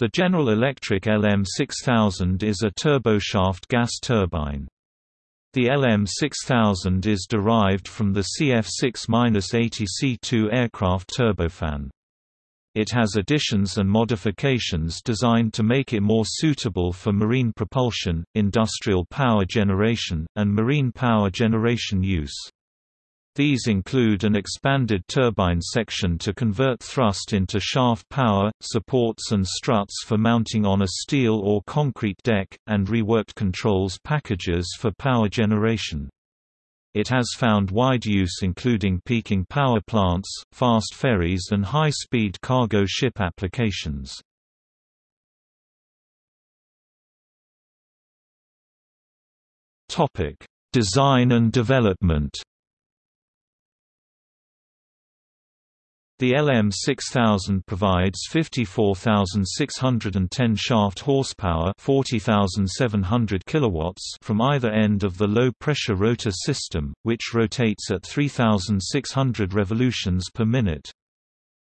The General Electric LM6000 is a turboshaft gas turbine. The LM6000 is derived from the CF6-80 C2 aircraft turbofan. It has additions and modifications designed to make it more suitable for marine propulsion, industrial power generation, and marine power generation use. These include an expanded turbine section to convert thrust into shaft power, supports and struts for mounting on a steel or concrete deck, and reworked controls packages for power generation. It has found wide use including peaking power plants, fast ferries and high-speed cargo ship applications. Design and development The LM6000 provides 54,610 shaft horsepower 40,700 kilowatts from either end of the low-pressure rotor system, which rotates at 3,600 revolutions per minute.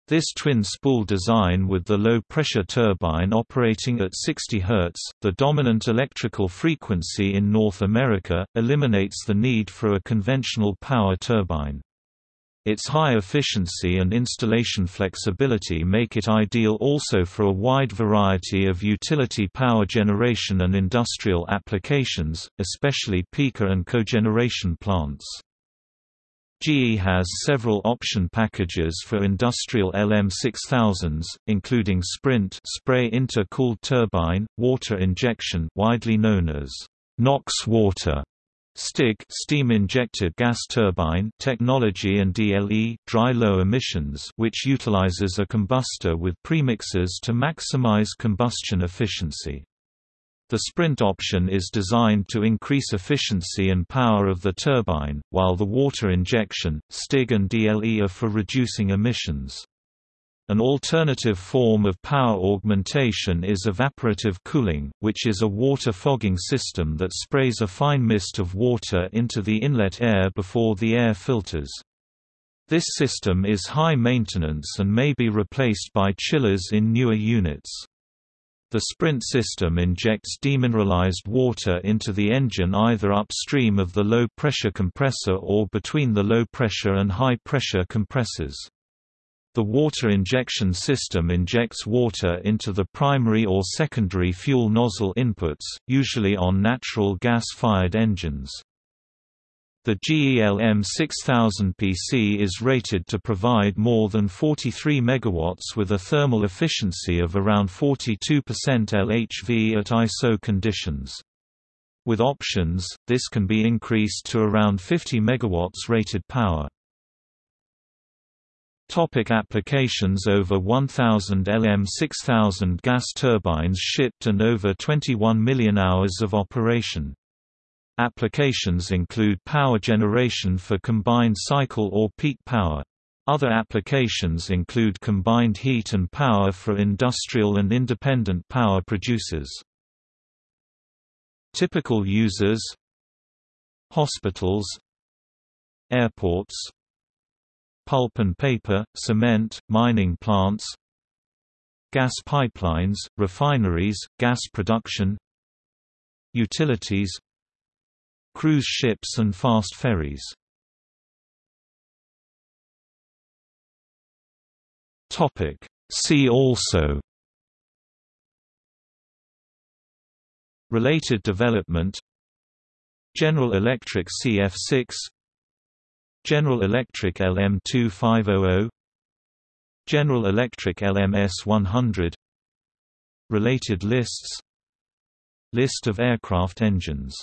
This twin-spool design with the low-pressure turbine operating at 60 Hz, the dominant electrical frequency in North America, eliminates the need for a conventional power turbine. Its high efficiency and installation flexibility make it ideal also for a wide variety of utility power generation and industrial applications, especially peaker and cogeneration plants. GE has several option packages for industrial LM6000s, including Sprint spray intercooled turbine, water injection widely known as NOx water, STIG steam-injected gas turbine technology and DLE dry low emissions which utilizes a combustor with premixes to maximize combustion efficiency. The sprint option is designed to increase efficiency and power of the turbine, while the water injection, STIG and DLE are for reducing emissions. An alternative form of power augmentation is evaporative cooling, which is a water fogging system that sprays a fine mist of water into the inlet air before the air filters. This system is high maintenance and may be replaced by chillers in newer units. The Sprint system injects demineralized water into the engine either upstream of the low-pressure compressor or between the low-pressure and high-pressure compressors. The water injection system injects water into the primary or secondary fuel nozzle inputs, usually on natural gas-fired engines. The GE LM6000 PC is rated to provide more than 43 MW with a thermal efficiency of around 42% LHV at ISO conditions. With options, this can be increased to around 50 MW rated power. Topic applications Over 1,000 LM6000 gas turbines shipped and over 21 million hours of operation. Applications include power generation for combined cycle or peak power. Other applications include combined heat and power for industrial and independent power producers. Typical users Hospitals Airports pulp and paper, cement, mining plants gas pipelines, refineries, gas production utilities cruise ships and fast ferries. Topic. See also Related development General Electric CF6 General Electric LM2500 General Electric LMS100 Related lists. List of aircraft engines